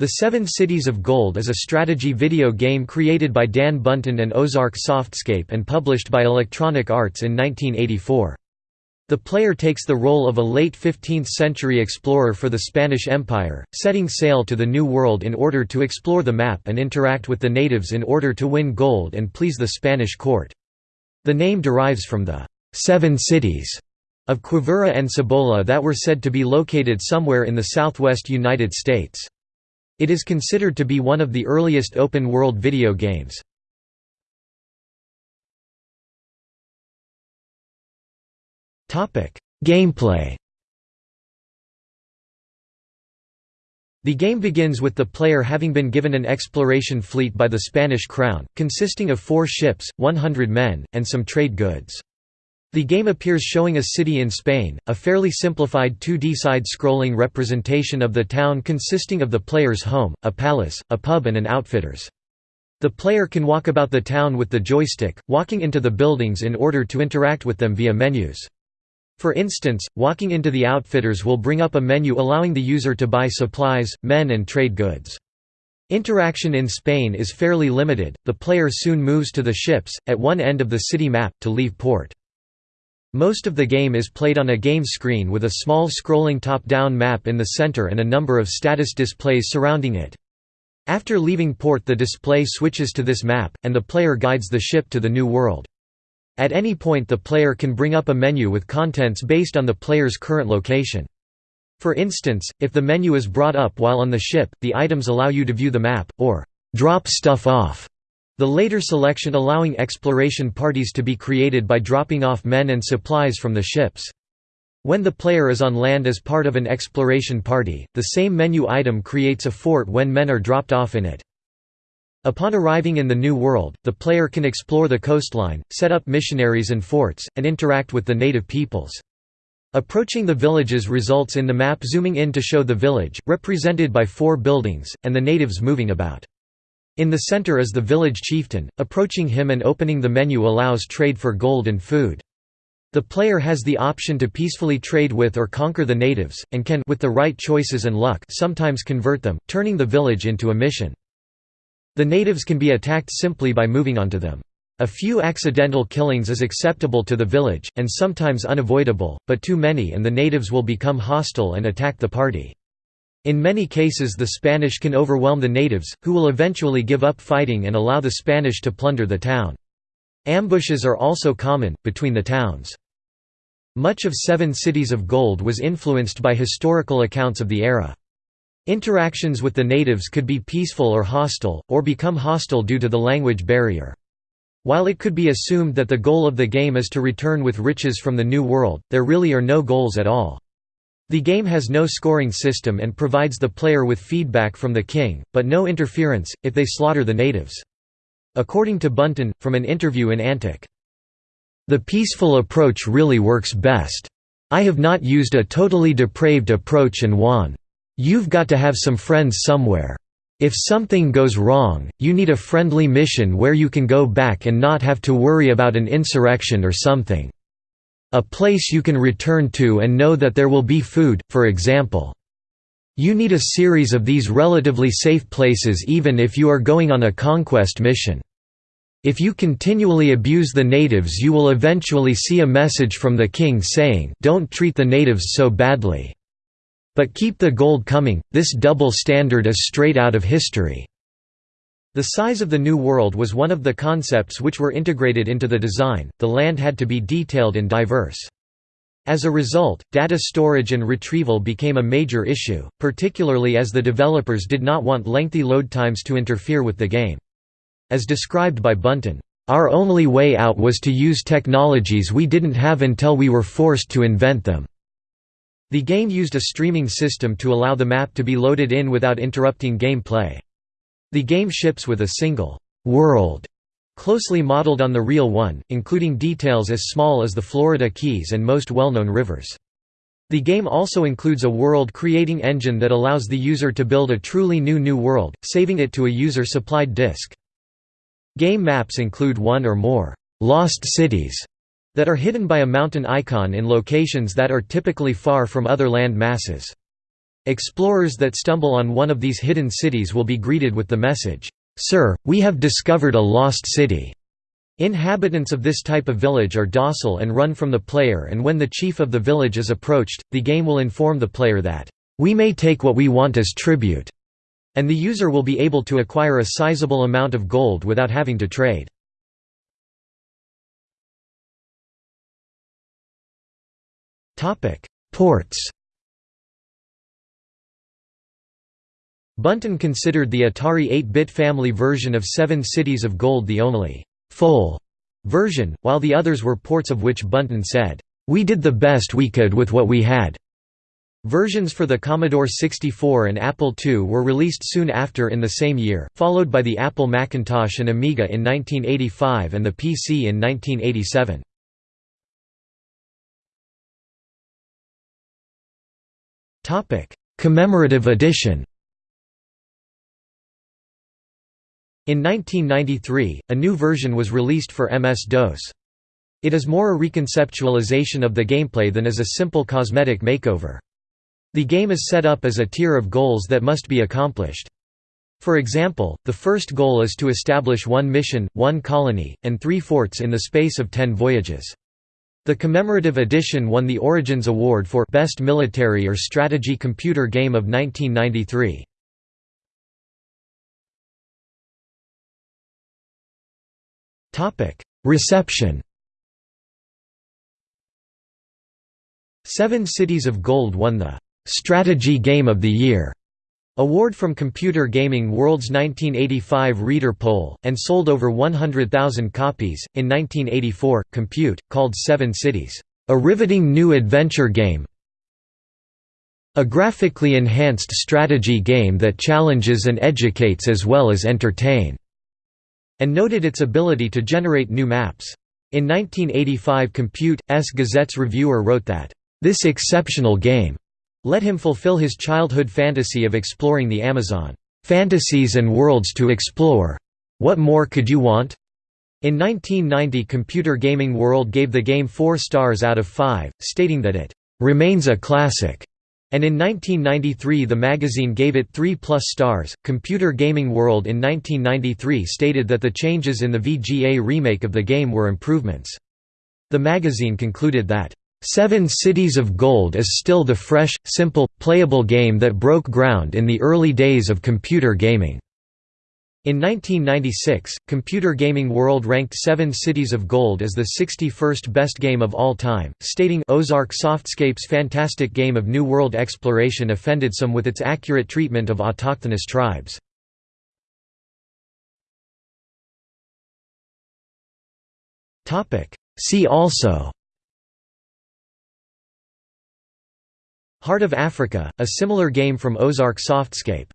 The Seven Cities of Gold is a strategy video game created by Dan Bunten and Ozark Softscape and published by Electronic Arts in 1984. The player takes the role of a late 15th-century explorer for the Spanish Empire, setting sail to the New World in order to explore the map and interact with the natives in order to win gold and please the Spanish court. The name derives from the Seven Cities of Quivira and Cibola that were said to be located somewhere in the southwest United States. It is considered to be one of the earliest open-world video games. Gameplay The game begins with the player having been given an exploration fleet by the Spanish crown, consisting of four ships, 100 men, and some trade goods. The game appears showing a city in Spain, a fairly simplified 2D side-scrolling representation of the town consisting of the player's home, a palace, a pub and an outfitter's. The player can walk about the town with the joystick, walking into the buildings in order to interact with them via menus. For instance, walking into the outfitters will bring up a menu allowing the user to buy supplies, men and trade goods. Interaction in Spain is fairly limited, the player soon moves to the ships, at one end of the city map, to leave port. Most of the game is played on a game screen with a small scrolling top-down map in the center and a number of status displays surrounding it. After leaving port the display switches to this map, and the player guides the ship to the new world. At any point the player can bring up a menu with contents based on the player's current location. For instance, if the menu is brought up while on the ship, the items allow you to view the map, or drop stuff off the later selection allowing exploration parties to be created by dropping off men and supplies from the ships. When the player is on land as part of an exploration party, the same menu item creates a fort when men are dropped off in it. Upon arriving in the New World, the player can explore the coastline, set up missionaries and forts, and interact with the native peoples. Approaching the villages results in the map zooming in to show the village, represented by four buildings, and the natives moving about. In the center is the village chieftain, approaching him and opening the menu allows trade for gold and food. The player has the option to peacefully trade with or conquer the natives, and can with the right choices and luck sometimes convert them, turning the village into a mission. The natives can be attacked simply by moving onto them. A few accidental killings is acceptable to the village, and sometimes unavoidable, but too many and the natives will become hostile and attack the party. In many cases the Spanish can overwhelm the natives, who will eventually give up fighting and allow the Spanish to plunder the town. Ambushes are also common, between the towns. Much of Seven Cities of Gold was influenced by historical accounts of the era. Interactions with the natives could be peaceful or hostile, or become hostile due to the language barrier. While it could be assumed that the goal of the game is to return with riches from the New World, there really are no goals at all. The game has no scoring system and provides the player with feedback from the king, but no interference, if they slaughter the natives. According to Bunten, from an interview in Antic. The peaceful approach really works best. I have not used a totally depraved approach and won. You've got to have some friends somewhere. If something goes wrong, you need a friendly mission where you can go back and not have to worry about an insurrection or something. A place you can return to and know that there will be food, for example. You need a series of these relatively safe places even if you are going on a conquest mission. If you continually abuse the natives you will eventually see a message from the king saying, don't treat the natives so badly. But keep the gold coming, this double standard is straight out of history. The size of the New World was one of the concepts which were integrated into the design, the land had to be detailed and diverse. As a result, data storage and retrieval became a major issue, particularly as the developers did not want lengthy load times to interfere with the game. As described by Bunten, "...our only way out was to use technologies we didn't have until we were forced to invent them." The game used a streaming system to allow the map to be loaded in without interrupting gameplay. The game ships with a single world closely modeled on the real one, including details as small as the Florida Keys and most well-known rivers. The game also includes a world-creating engine that allows the user to build a truly new new world, saving it to a user-supplied disk. Game maps include one or more «lost cities» that are hidden by a mountain icon in locations that are typically far from other land masses. Explorers that stumble on one of these hidden cities will be greeted with the message, "'Sir, we have discovered a lost city'". Inhabitants of this type of village are docile and run from the player and when the chief of the village is approached, the game will inform the player that, "'We may take what we want as tribute' and the user will be able to acquire a sizable amount of gold without having to trade. Ports Bunten considered the Atari 8-bit family version of Seven Cities of Gold the only «full» version, while the others were ports of which Bunten said, "...we did the best we could with what we had." Versions for the Commodore 64 and Apple II were released soon after in the same year, followed by the Apple Macintosh and Amiga in 1985 and the PC in 1987. Commemorative edition In 1993, a new version was released for MS-DOS. It is more a reconceptualization of the gameplay than as a simple cosmetic makeover. The game is set up as a tier of goals that must be accomplished. For example, the first goal is to establish one mission, one colony, and three forts in the space of ten voyages. The commemorative edition won the Origins Award for Best Military or Strategy Computer Game of 1993. Reception. Seven Cities of Gold won the Strategy Game of the Year award from Computer Gaming World's 1985 reader poll, and sold over 100,000 copies. In 1984, Compute called Seven Cities, a riveting new adventure game, a graphically enhanced strategy game that challenges and educates as well as entertain, and noted its ability to generate new maps. In 1985 Compute.'s Gazette's reviewer wrote that, "...this exceptional game let him fulfill his childhood fantasy of exploring the Amazon. Fantasies and worlds to explore. What more could you want? In 1990 Computer Gaming World gave the game 4 stars out of 5, stating that it remains a classic. And in 1993 the magazine gave it 3 plus stars. Computer Gaming World in 1993 stated that the changes in the VGA remake of the game were improvements. The magazine concluded that Seven Cities of Gold is still the fresh, simple, playable game that broke ground in the early days of computer gaming. In 1996, Computer Gaming World ranked Seven Cities of Gold as the 61st best game of all time, stating Ozark Softscape's fantastic game of New World exploration offended some with its accurate treatment of autochthonous tribes. See also Heart of Africa, a similar game from Ozark Softscape